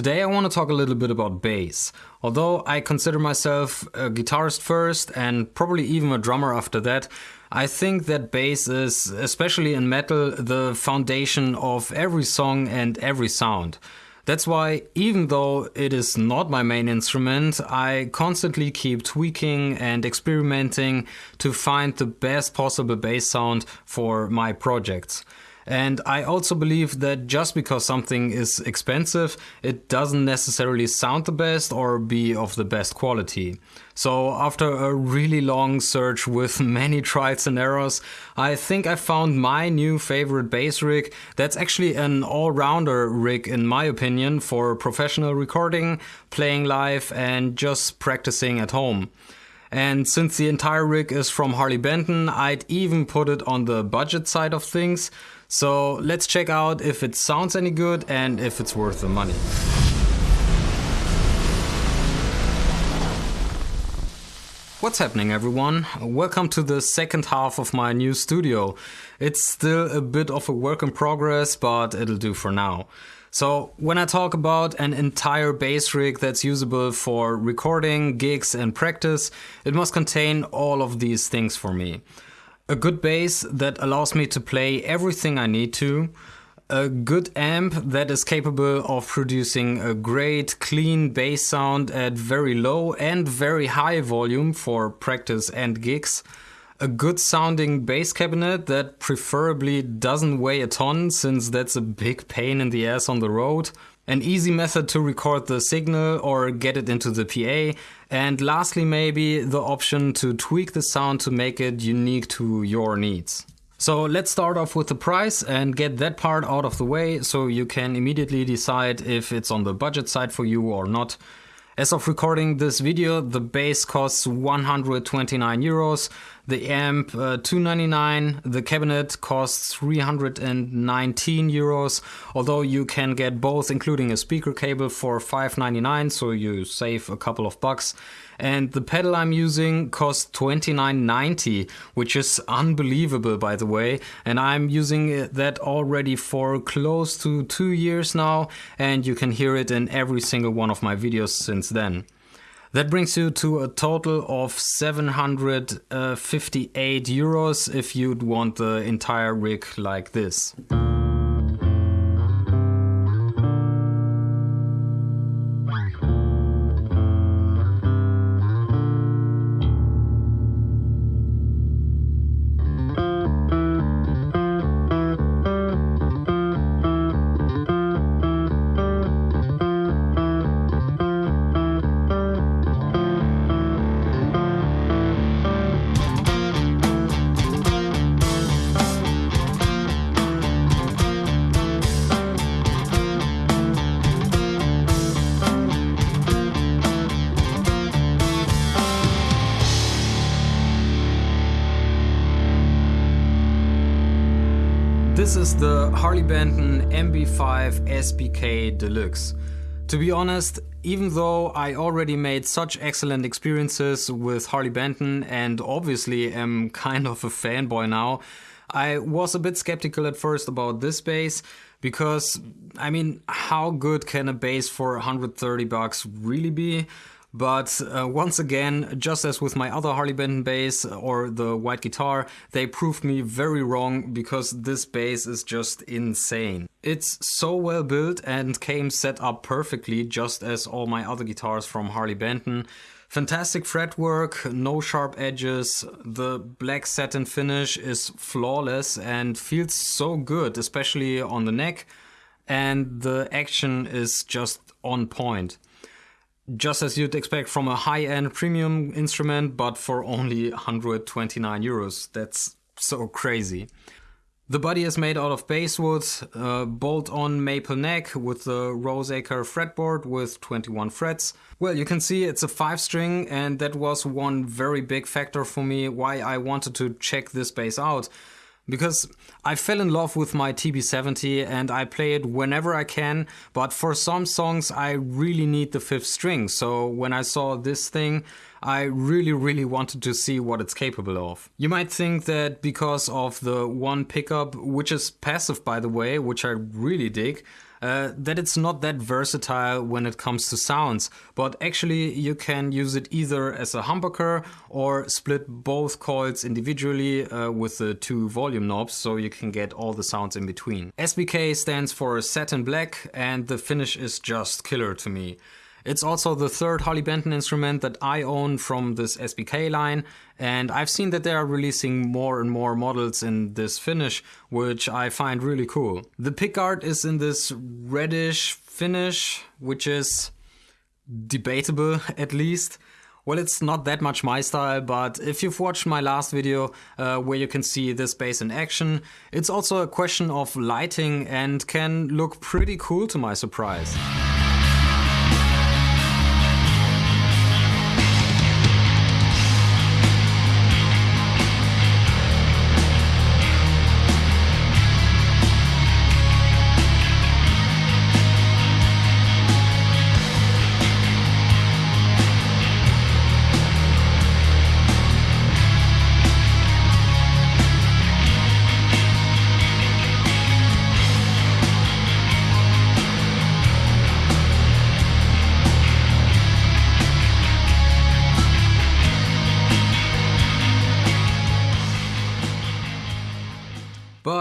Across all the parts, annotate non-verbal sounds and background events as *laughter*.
Today I want to talk a little bit about bass. Although I consider myself a guitarist first and probably even a drummer after that, I think that bass is, especially in metal, the foundation of every song and every sound. That's why, even though it is not my main instrument, I constantly keep tweaking and experimenting to find the best possible bass sound for my projects. And I also believe that just because something is expensive, it doesn't necessarily sound the best or be of the best quality. So after a really long search with *laughs* many trials and errors, I think I found my new favorite bass rig that's actually an all-rounder rig in my opinion for professional recording, playing live and just practicing at home. And since the entire rig is from Harley Benton, I'd even put it on the budget side of things. So let's check out if it sounds any good and if it's worth the money. What's happening everyone? Welcome to the second half of my new studio. It's still a bit of a work in progress, but it'll do for now. So when I talk about an entire bass rig that's usable for recording, gigs and practice, it must contain all of these things for me a good bass that allows me to play everything I need to, a good amp that is capable of producing a great clean bass sound at very low and very high volume for practice and gigs, a good sounding bass cabinet that preferably doesn't weigh a ton since that's a big pain in the ass on the road, an easy method to record the signal or get it into the PA, and lastly maybe the option to tweak the sound to make it unique to your needs. So let's start off with the price and get that part out of the way so you can immediately decide if it's on the budget side for you or not. As of recording this video, the bass costs 129 euros, the amp uh, 299, the cabinet costs 319 euros, although you can get both including a speaker cable for 599, so you save a couple of bucks and the pedal I'm using costs 29.90, which is unbelievable by the way. And I'm using that already for close to two years now, and you can hear it in every single one of my videos since then. That brings you to a total of 758 euros if you'd want the entire rig like this. This is the Harley Benton MB5 SBK Deluxe. To be honest, even though I already made such excellent experiences with Harley Benton and obviously am kind of a fanboy now, I was a bit skeptical at first about this bass because, I mean, how good can a bass for 130 bucks really be? But uh, once again, just as with my other Harley Benton bass or the white guitar, they proved me very wrong because this bass is just insane. It's so well built and came set up perfectly just as all my other guitars from Harley Benton. Fantastic fretwork, no sharp edges, the black satin finish is flawless and feels so good, especially on the neck, and the action is just on point just as you'd expect from a high-end premium instrument, but for only 129 euros. That's so crazy. The body is made out of basswood, bolt-on maple neck with the Roseacer fretboard with 21 frets. Well, you can see it's a 5-string and that was one very big factor for me why I wanted to check this bass out because I fell in love with my TB70 and I play it whenever I can, but for some songs I really need the fifth string. So when I saw this thing, I really, really wanted to see what it's capable of. You might think that because of the one pickup, which is passive by the way, which I really dig, uh, that it's not that versatile when it comes to sounds, but actually you can use it either as a humbucker or split both coils individually uh, with the two volume knobs so you can get all the sounds in between. SBK stands for Satin Black and the finish is just killer to me. It's also the third Harley Benton instrument that I own from this SBK line, and I've seen that they are releasing more and more models in this finish, which I find really cool. The pickguard is in this reddish finish, which is debatable *laughs* at least. Well, it's not that much my style, but if you've watched my last video uh, where you can see this bass in action, it's also a question of lighting and can look pretty cool to my surprise.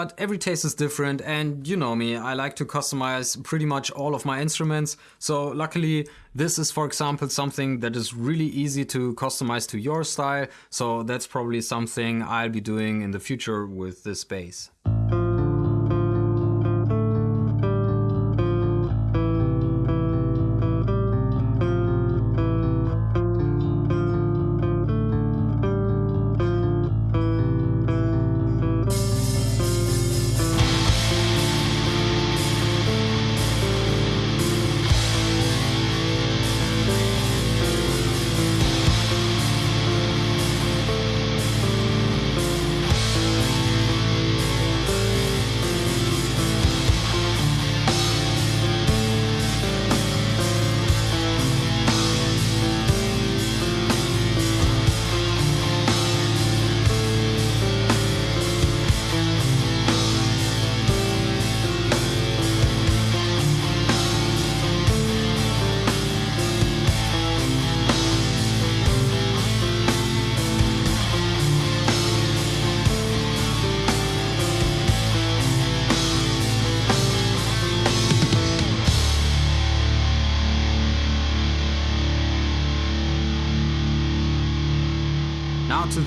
But every taste is different and you know me, I like to customize pretty much all of my instruments. So luckily this is for example something that is really easy to customize to your style. So that's probably something I'll be doing in the future with this bass.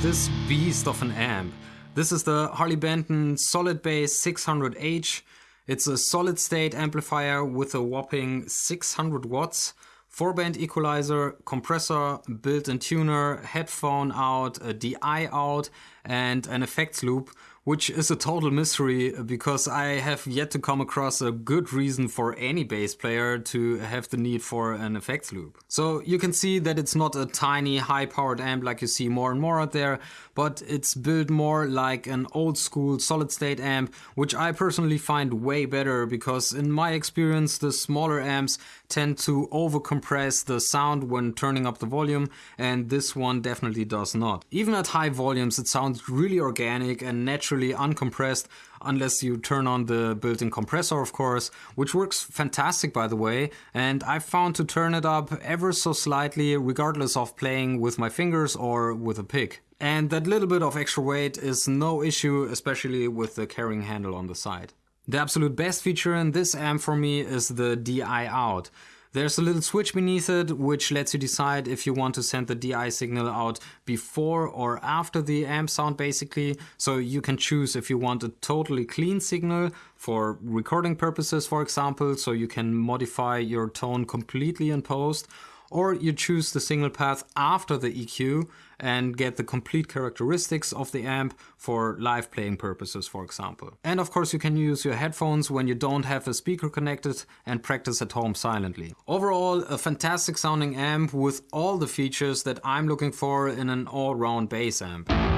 This beast of an amp. This is the Harley Benton Solid Bass 600H. It's a solid state amplifier with a whopping 600 watts, 4 band equalizer, compressor, built-in tuner, headphone out, a DI out and an effects loop which is a total mystery because I have yet to come across a good reason for any bass player to have the need for an effects loop. So you can see that it's not a tiny high powered amp like you see more and more out there, but it's built more like an old school solid state amp, which I personally find way better because in my experience the smaller amps tend to overcompress the sound when turning up the volume and this one definitely does not. Even at high volumes it sounds really organic and natural naturally uncompressed unless you turn on the built-in compressor of course, which works fantastic by the way and I've found to turn it up ever so slightly regardless of playing with my fingers or with a pick. And that little bit of extra weight is no issue especially with the carrying handle on the side. The absolute best feature in this amp for me is the DI out. There's a little switch beneath it which lets you decide if you want to send the DI signal out before or after the amp sound basically. So you can choose if you want a totally clean signal for recording purposes for example, so you can modify your tone completely in post or you choose the signal path after the EQ and get the complete characteristics of the amp for live playing purposes, for example. And of course you can use your headphones when you don't have a speaker connected and practice at home silently. Overall, a fantastic sounding amp with all the features that I'm looking for in an all-round bass amp.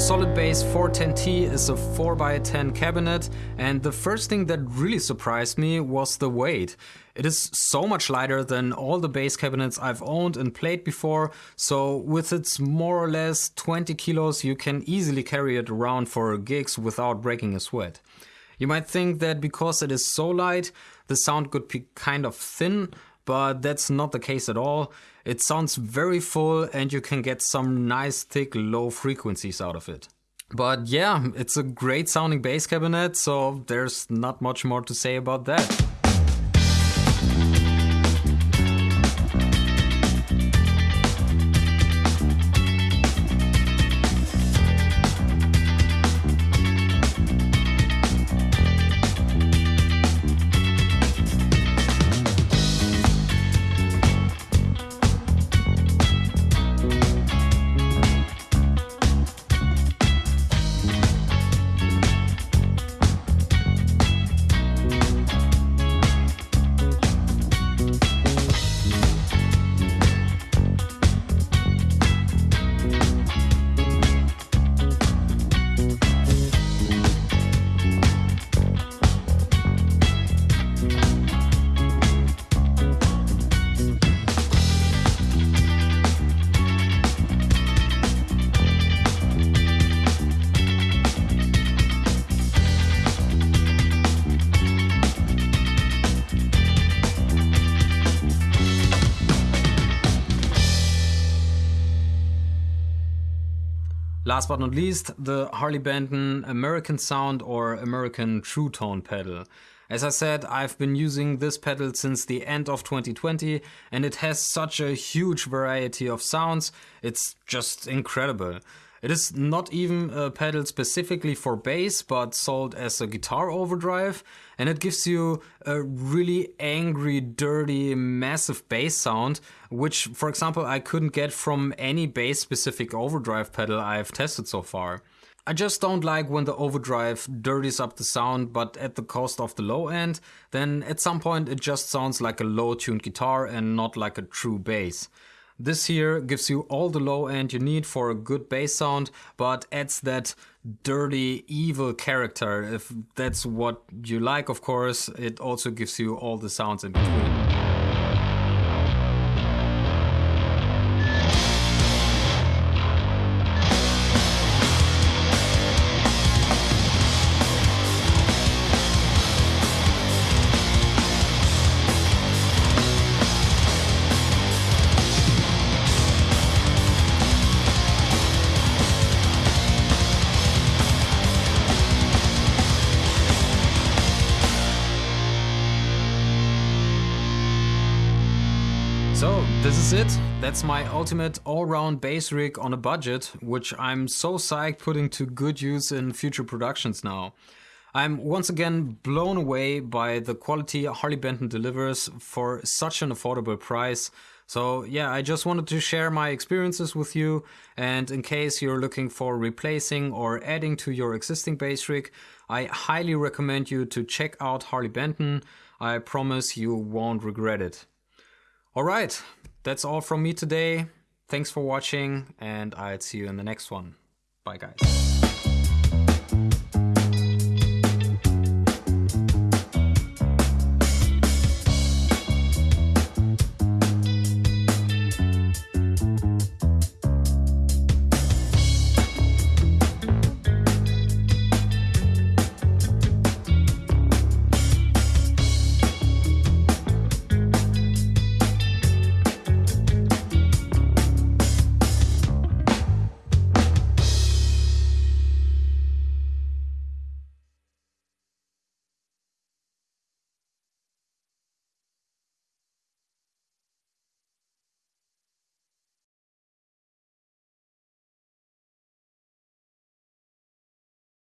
Solid Bass 410T is a 4x10 cabinet, and the first thing that really surprised me was the weight. It is so much lighter than all the bass cabinets I've owned and played before, so with its more or less 20 kilos, you can easily carry it around for gigs without breaking a sweat. You might think that because it is so light, the sound could be kind of thin, but that's not the case at all. It sounds very full and you can get some nice thick low frequencies out of it. But yeah, it's a great sounding bass cabinet, so there's not much more to say about that. Last but not least, the Harley Benton American Sound or American True Tone pedal. As I said, I've been using this pedal since the end of 2020 and it has such a huge variety of sounds, it's just incredible. It is not even a pedal specifically for bass, but sold as a guitar overdrive, and it gives you a really angry, dirty, massive bass sound, which, for example, I couldn't get from any bass specific overdrive pedal I've tested so far. I just don't like when the overdrive dirties up the sound, but at the cost of the low end, then at some point it just sounds like a low tuned guitar and not like a true bass. This here gives you all the low end you need for a good bass sound, but adds that dirty, evil character. If that's what you like, of course, it also gives you all the sounds in between. So, this is it. That's my ultimate all-round bass rig on a budget, which I'm so psyched putting to good use in future productions now. I'm once again blown away by the quality Harley Benton delivers for such an affordable price. So yeah, I just wanted to share my experiences with you and in case you're looking for replacing or adding to your existing bass rig, I highly recommend you to check out Harley Benton. I promise you won't regret it. All right, that's all from me today. Thanks for watching, and I'll see you in the next one. Bye, guys.